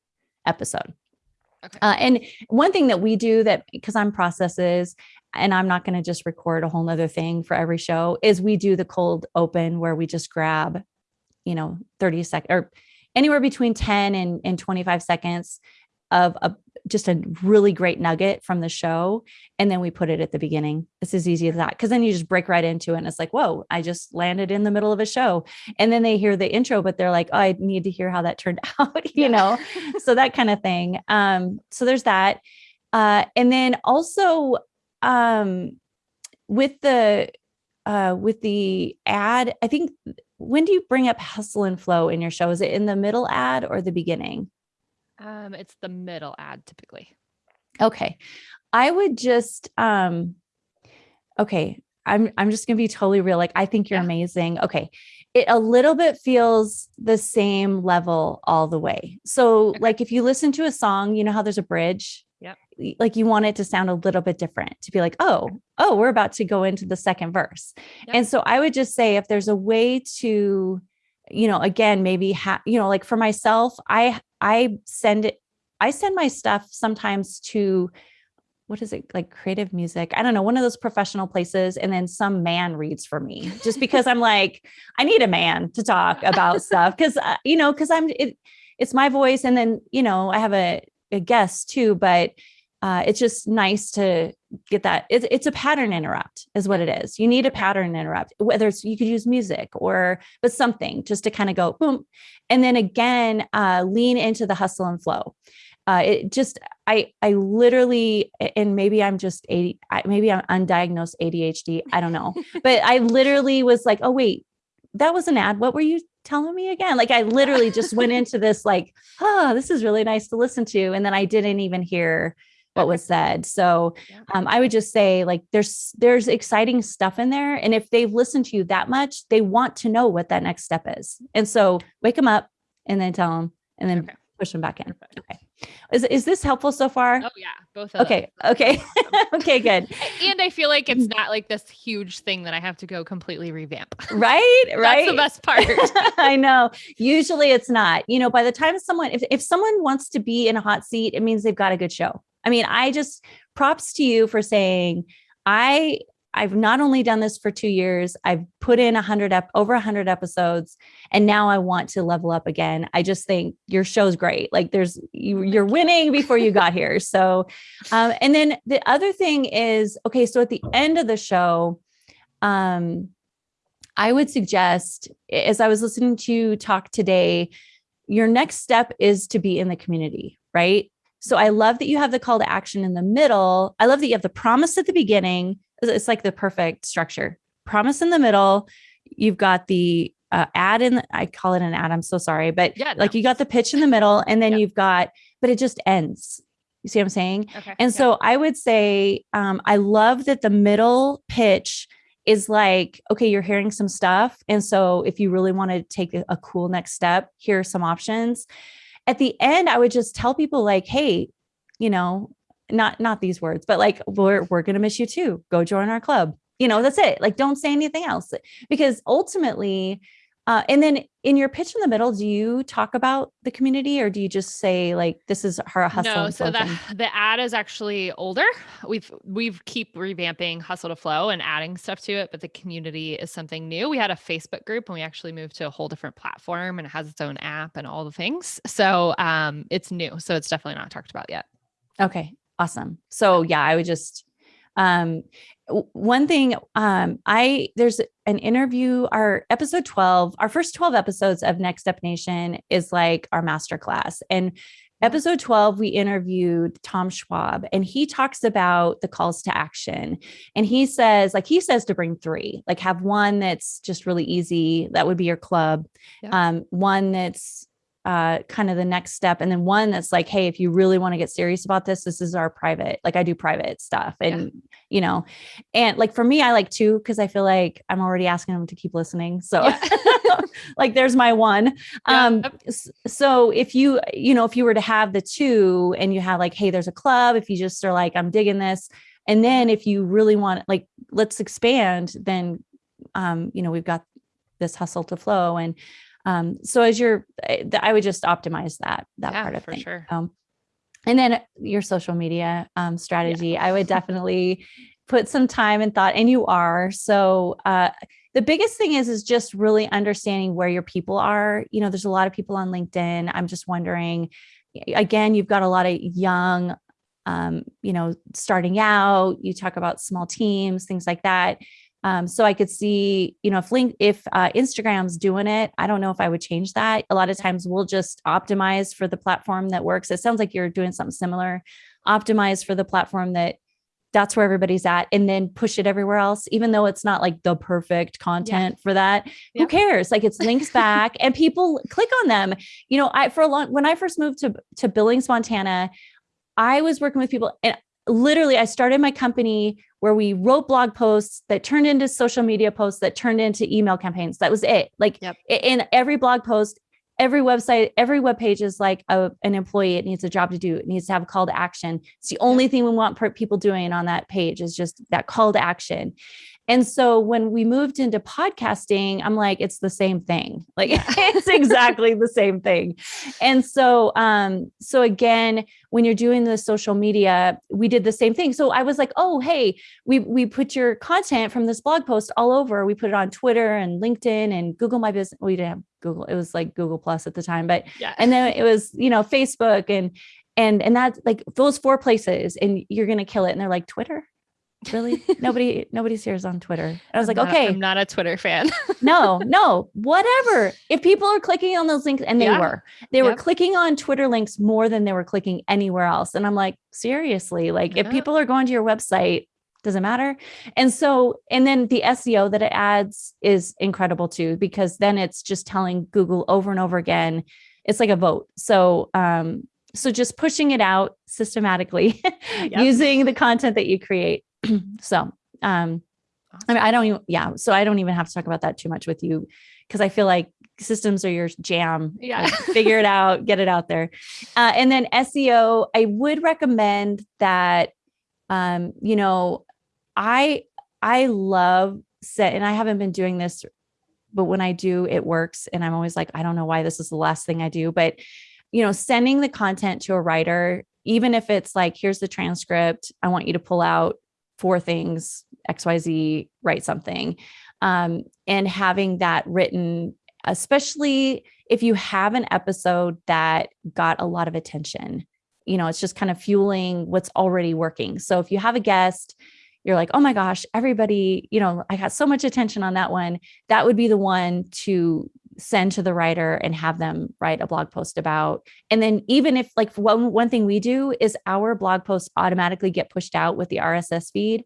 episode. Okay. Uh, and one thing that we do that because I'm processes and I'm not going to just record a whole nother thing for every show is we do the cold open where we just grab, you know, 30 seconds or anywhere between 10 and, and 25 seconds of a just a really great nugget from the show. And then we put it at the beginning. It's as easy as that. Cause then you just break right into it. And it's like, whoa, I just landed in the middle of a show. And then they hear the intro, but they're like, oh, I need to hear how that turned out, you yeah. know? so that kind of thing. Um, so there's that. Uh, and then also um, with the uh, with the ad, I think when do you bring up hustle and flow in your show? Is it in the middle ad or the beginning? Um, it's the middle ad typically. Okay. I would just um okay, I'm I'm just going to be totally real. Like I think you're yeah. amazing. Okay. It a little bit feels the same level all the way. So okay. like if you listen to a song, you know how there's a bridge? Yep. Like you want it to sound a little bit different to be like, oh, oh, we're about to go into the second verse. Yep. And so I would just say if there's a way to, you know, again, maybe have, you know, like for myself, I I send it, I send my stuff sometimes to what is it like creative music i don't know one of those professional places and then some man reads for me just because i'm like i need a man to talk about stuff because uh, you know because i'm it, it's my voice and then you know i have a a guest too, but uh, it's just nice to get that. It's, it's a pattern interrupt is what it is. You need a pattern interrupt, whether it's, you could use music or, but something just to kind of go boom. And then again, uh, lean into the hustle and flow. Uh, it just, I, I literally, and maybe I'm just 80, maybe I'm undiagnosed ADHD. I don't know, but I literally was like, oh, wait, that was an ad. What were you telling me again? Like I literally just went into this like, oh, this is really nice to listen to. And then I didn't even hear what was said. So um, I would just say like there's there's exciting stuff in there. And if they've listened to you that much, they want to know what that next step is. And so wake them up and then tell them and then okay. push them back in. Okay. Is is this helpful so far? Oh yeah, both. okay. Okay. okay. Good. And I feel like it's mm-hmm. not like this huge thing that I have to go completely revamp. Right. right. That's the best part. I know. Usually it's not. You know, by the time someone, if if someone wants to be in a hot seat, it means they've got a good show. I mean, I just props to you for saying I I've not only done this for two years, I've put in a hundred up over a hundred episodes, and now I want to level up again. I just think your show's great. Like there's you, you're winning before you got here. So, um, and then the other thing is okay. So at the end of the show, um, I would suggest as I was listening to you talk today, your next step is to be in the community, right? So I love that you have the call to action in the middle. I love that you have the promise at the beginning. It's like the perfect structure. Promise in the middle. You've got the uh, ad in, I call it an ad. I'm so sorry, but yeah, like no. you got the pitch in the middle and then yeah. you've got, but it just ends. You see what I'm saying? Okay. And yeah. so I would say, um, I love that the middle pitch is like, okay, you're hearing some stuff. And so if you really want to take a cool next step, here are some options at the end, I would just tell people like, hey, you know, not not these words, but like we're we're gonna miss you too. Go join our club. You know, that's it. Like, don't say anything else because ultimately, uh, and then in your pitch in the middle, do you talk about the community or do you just say like this is her hustle? No, so the the ad is actually older. We've we've keep revamping Hustle to Flow and adding stuff to it, but the community is something new. We had a Facebook group and we actually moved to a whole different platform and it has its own app and all the things. So um it's new. So it's definitely not talked about yet. Okay. Awesome. So yeah, I would just um one thing um i there's an interview our episode 12 our first 12 episodes of next step nation is like our master class and episode 12 we interviewed tom schwab and he talks about the calls to action and he says like he says to bring three like have one that's just really easy that would be your club yeah. um one that's uh, kind of the next step. And then one that's like, hey, if you really want to get serious about this, this is our private, like I do private stuff. And, yeah. you know, and like for me, I like two because I feel like I'm already asking them to keep listening. So yeah. like there's my one. Yeah. Um, so if you, you know, if you were to have the two and you have like, hey, there's a club, if you just are like, I'm digging this. And then if you really want, like, let's expand, then, um, you know, we've got this hustle to flow and um, so as you're, eh, I would just optimize that, that yeah, part of for thing. sure. Um, and then your social media um, strategy, yeah. I would definitely put some time and thought, and you are. So uh, the biggest thing is, is just really understanding where your people are. You know, there's a lot of people on LinkedIn. I'm just wondering, again, you've got a lot of young, um, you know, starting out, you talk about small teams, things like that. Um, so I could see, you know, if link if uh, Instagram's doing it, I don't know if I would change that. A lot of times we'll just optimize for the platform that works. It sounds like you're doing something similar. Optimize for the platform that that's where everybody's at and then push it everywhere else even though it's not like the perfect content yeah. for that yeah. who cares like it's links back and people click on them you know i for a long when i first moved to to billings montana i was working with people and literally I started my company where we wrote blog posts that turned into social media posts that turned into email campaigns. That was it. Like yep. in every blog post, every website, every web page is like a, an employee. It needs a job to do. It needs to have a call to action. It's the only thing we want people doing on that page is just that call to action. And so when we moved into podcasting, I'm like, it's the same thing. Like it's exactly the same thing. And so, um, so again, when you're doing the social media, we did the same thing. So I was like, oh, hey, we we put your content from this blog post all over. We put it on Twitter and LinkedIn and Google My Business. We didn't have Google. It was like Google Plus at the time, but yeah. and then it was, you know, Facebook and and and that's like those four places and you're gonna kill it. And they're like, Twitter really? Nobody nobody shares on twitter. I was I'm like not, okay. I'm not a twitter fan. No no whatever. If people are clicking on those links and they yeah. were. They yep. were clicking on twitter links more than they were clicking anywhere else. And i'm like seriously like yeah. if people are going to your website doesn't matter. And so and then the seo that it adds is incredible too because then it's just telling google over and over again. It's like a vote. So um so just pushing it out systematically yep. using the content that you create so, um, I mean, I don't even, yeah. So I don't even have to talk about that too much with you because I feel like systems are your jam. Yeah. Like, figure it out, get it out there. Uh, and then SEO, I would recommend that, um, you know, I, I love set, and I haven't been doing this, but when I do, it works. And I'm always like, I don't know why this is the last thing I do, but, you know, sending the content to a writer, even if it's like, here's the transcript, I want you to pull out four things, XYZ, write something. Um, and having that written especially if you have an episode that got a lot of attention. You know, it's just kind of fueling what's already working. So if you have a guest, you're like, oh my gosh, everybody, you know, I got so much attention on that one. That would be the one to send to the writer and have them write a blog post about. And then even if like one, one thing we do is our blog posts automatically get pushed out with the RSS feed.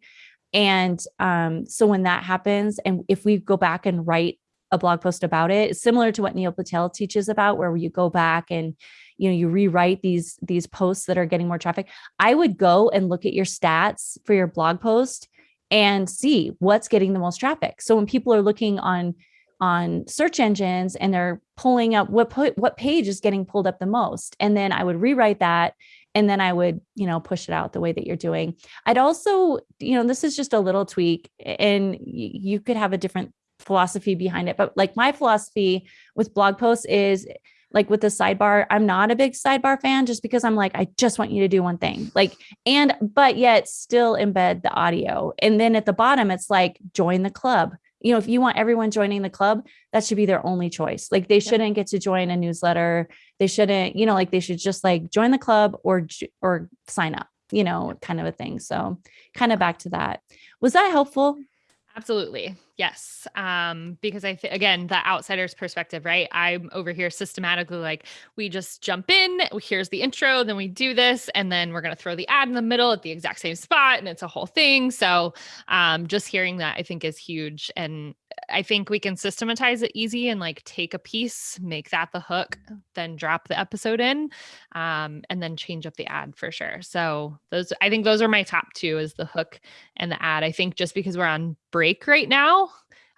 And um, so when that happens, and if we go back and write a blog post about it, similar to what Neil Patel teaches about, where you go back and you know you rewrite these these posts that are getting more traffic. I would go and look at your stats for your blog post and see what's getting the most traffic. So when people are looking on on search engines and they're pulling up what what page is getting pulled up the most, and then I would rewrite that and then I would, you know, push it out the way that you're doing. I'd also, you know, this is just a little tweak and you could have a different philosophy behind it. But like my philosophy with blog posts is like with the sidebar, I'm not a big sidebar fan just because I'm like, I just want you to do one thing. Like, and but yet still embed the audio. And then at the bottom, it's like join the club. You know, if you want everyone joining the club, that should be their only choice. Like they shouldn't get to join a newsletter. They shouldn't, you know, like they should just like join the club or or sign up, you know, kind of a thing. So kind of back to that. Was that helpful? Absolutely. Yes. Um, because I think again, the outsider's perspective, right? I'm over here systematically like we just jump in, here's the intro, then we do this, and then we're gonna throw the ad in the middle at the exact same spot, and it's a whole thing. So um, just hearing that I think is huge. And I think we can systematize it easy and like take a piece, make that the hook, then drop the episode in, um, and then change up the ad for sure. So those I think those are my top two is the hook and the ad. I think just because we're on break right now,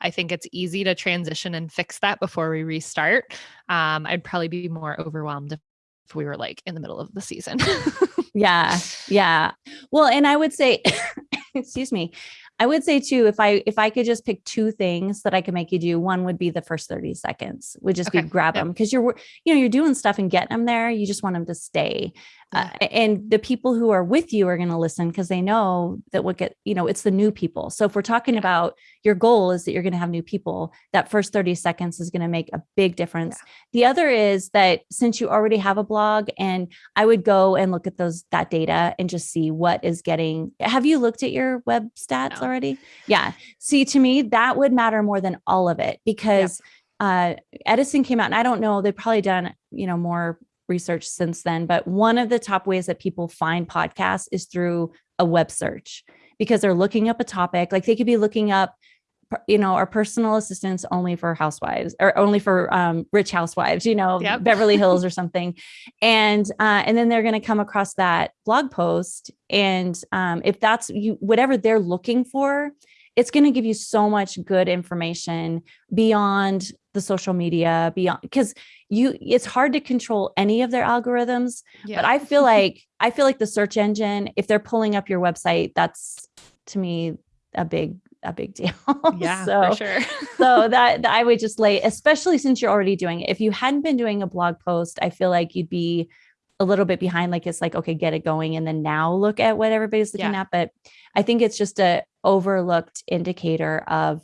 I think it's easy to transition and fix that before we restart. Um, I'd probably be more overwhelmed if, if we were like in the middle of the season. yeah. Yeah. Well, and I would say, excuse me, I would say too, if I if I could just pick two things that I could make you do, one would be the first 30 seconds, would just okay. be grab them because you're you know you're doing stuff and getting them there. You just want them to stay. Uh, and the people who are with you are going to listen because they know that what get you know it's the new people. So if we're talking about your goal is that you're going to have new people that first 30 seconds is going to make a big difference. Yeah. the other is that since you already have a blog and i would go and look at those that data and just see what is getting have you looked at your web stats no. already? Yeah. See to me that would matter more than all of it because uh, edison came out and i don't know they've probably done you know more research since then, but one of the top ways that people find podcasts is through a web search because they're looking up a topic. Like they could be looking up, you know, our personal assistants only for housewives or only for um, rich housewives, you know, yep. Beverly Hills or something. And uh, and then they're going to come across that blog post. And um, if that's you, whatever they're looking for, it's going to give you so much good information beyond the social media beyond because you it's hard to control any of their algorithms yeah. but i feel like i feel like the search engine if they're pulling up your website that's to me a big a big deal yeah so for sure so that, that i would just lay especially since you're already doing it if you hadn't been doing a blog post i feel like you'd be a little bit behind like it's like okay get it going and then now look at what everybody's looking yeah. at but i think it's just a overlooked indicator of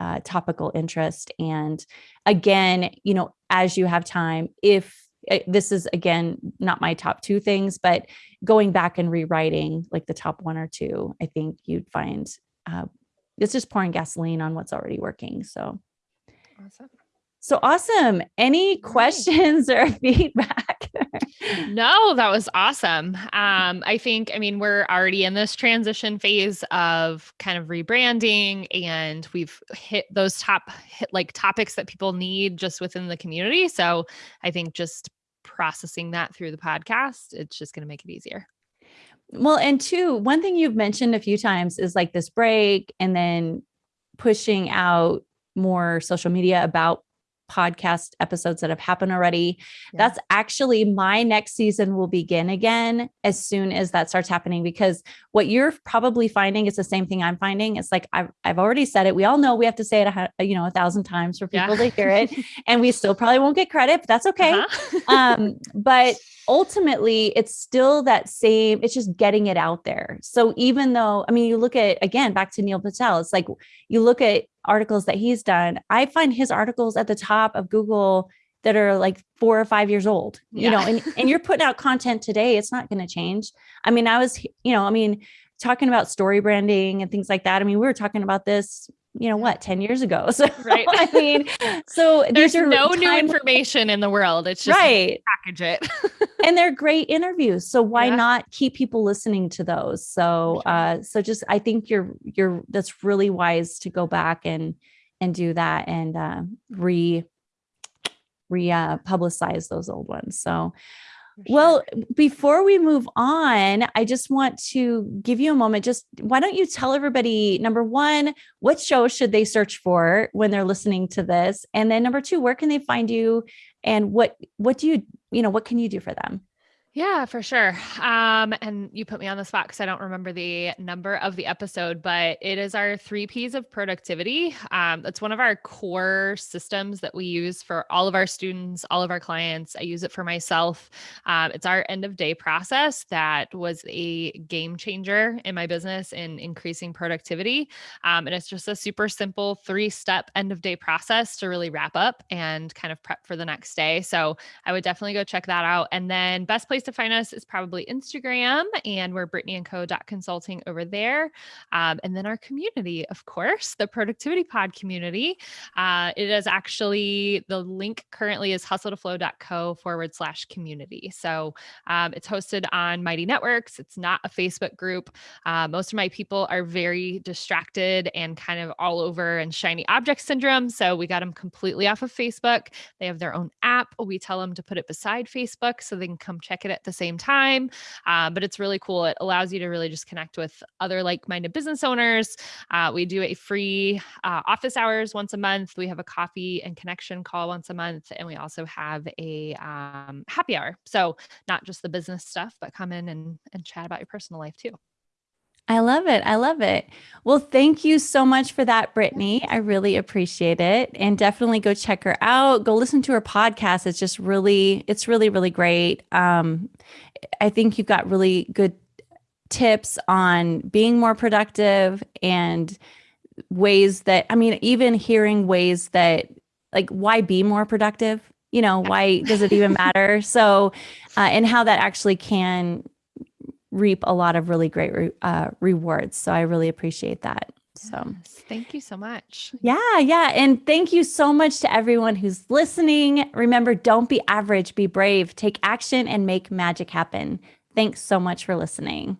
uh, topical interest. And again, you know, as you have time, if eh, this is again not my top two things, but going back and rewriting like the top one or two, I think you'd find uh, it's just pouring gasoline on what's already working. So awesome. So awesome. Any questions or feedback? no, that was awesome. Um, I think, I mean, we're already in this transition phase of kind of rebranding and we've hit those top hit like topics that people need just within the community. So I think just processing that through the podcast, it's just going to make it easier. Well, and two, one thing you've mentioned a few times is like this break and then pushing out more social media about podcast episodes that have happened already. Yeah. That's actually my next season will begin again as soon as that starts happening because what you're probably finding is the same thing I'm finding. It's like I've, I've already said it. We all know we have to say it, a, you know, a thousand times for people yeah. to hear it and we still probably won't get credit, but that's okay. Uh-huh. um, but ultimately it's still that same it's just getting it out there so even though i mean you look at again back to neil patel it's like you look at articles that he's done i find his articles at the top of google that are like four or five years old yeah. you know and, and you're putting out content today it's not going to change i mean i was you know i mean talking about story branding and things like that i mean we were talking about this you know what 10 years ago. So right. I mean so there's no time- new information in the world. It's just right. package it. And they're great interviews so why yeah. not keep people listening to those? So sure. uh so just i think you're you're that's really wise to go back and and do that and uh re re uh, publicize those old ones. So well, before we move on, I just want to give you a moment. Just why don't you tell everybody number one, what show should they search for when they're listening to this? And then number two, where can they find you? And what what do you, you know, what can you do for them? Yeah, for sure. Um, and you put me on the spot because I don't remember the number of the episode, but it is our three P's of productivity. Um, that's one of our core systems that we use for all of our students, all of our clients. I use it for myself. Um, it's our end of day process that was a game changer in my business in increasing productivity. Um, and it's just a super simple three step end of day process to really wrap up and kind of prep for the next day. So I would definitely go check that out. And then, best place to find us is probably Instagram, and we're brittanyandco.consulting over there. Um, and then our community, of course, the Productivity Pod community. Uh, it is actually the link currently is hustletoflow.co forward slash community. So um, it's hosted on Mighty Networks. It's not a Facebook group. Uh, most of my people are very distracted and kind of all over and shiny object syndrome. So we got them completely off of Facebook. They have their own app. We tell them to put it beside Facebook so they can come check it at the same time. Uh, but it's really cool. It allows you to really just connect with other like minded business owners. Uh, we do a free uh, office hours once a month. We have a coffee and connection call once a month. And we also have a um, happy hour. So not just the business stuff, but come in and, and chat about your personal life too. I love it. I love it. Well, thank you so much for that, Brittany. I really appreciate it. And definitely go check her out. Go listen to her podcast. It's just really, it's really, really great. Um, I think you've got really good tips on being more productive and ways that, I mean, even hearing ways that, like, why be more productive? You know, why does it even matter? So, uh, and how that actually can reap a lot of really great re- uh, rewards. So I really appreciate that. So yes, thank you so much. Yeah, yeah. And thank you so much to everyone who's listening. Remember, don't be average, be brave, take action, and make magic happen. Thanks so much for listening.